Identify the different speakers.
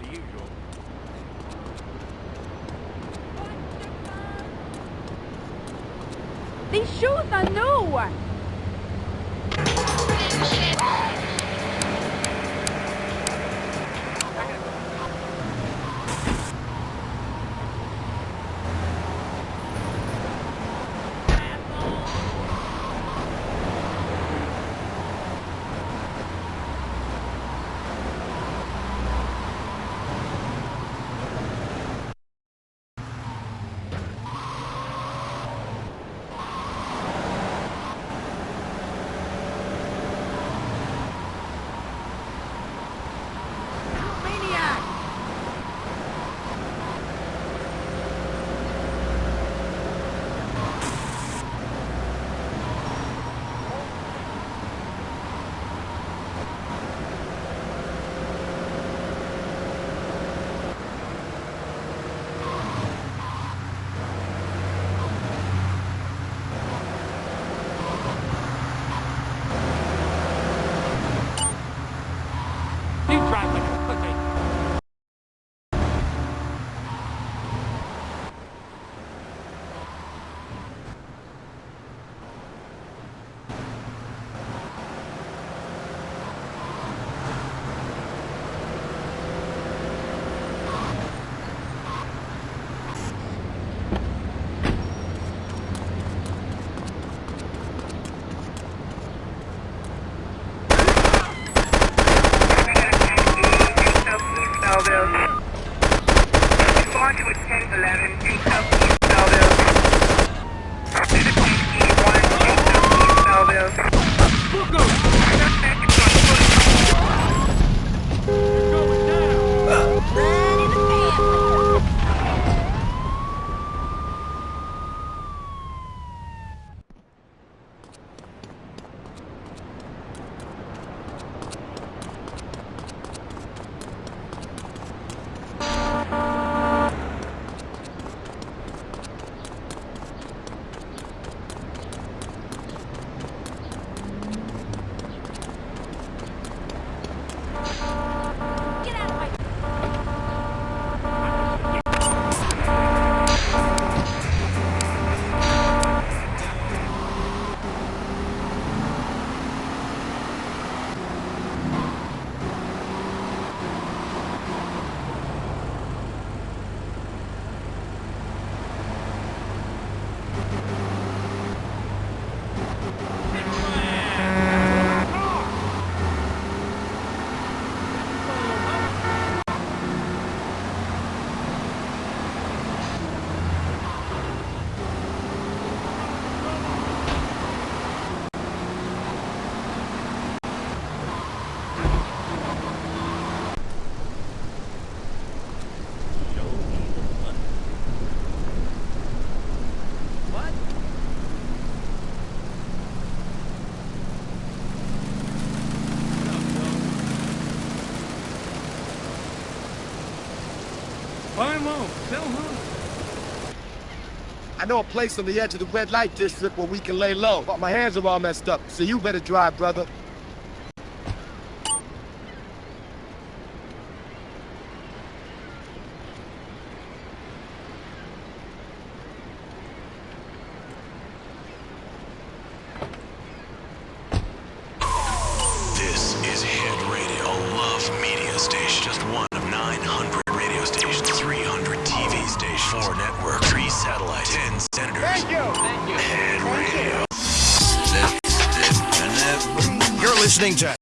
Speaker 1: the usual. These shoes are new!
Speaker 2: 11 feet. Tell who?
Speaker 3: I know a place on the edge of the red light district where we can lay low, but my hands are all messed up, so you better drive, brother.
Speaker 4: This is Hit Radio, a love media station. Just one of 900 radio stations, 300 TV stations, 4 networks, 3 satellites, 10 senators. Thank you. Thank you. Hit Radio.
Speaker 5: You're listening to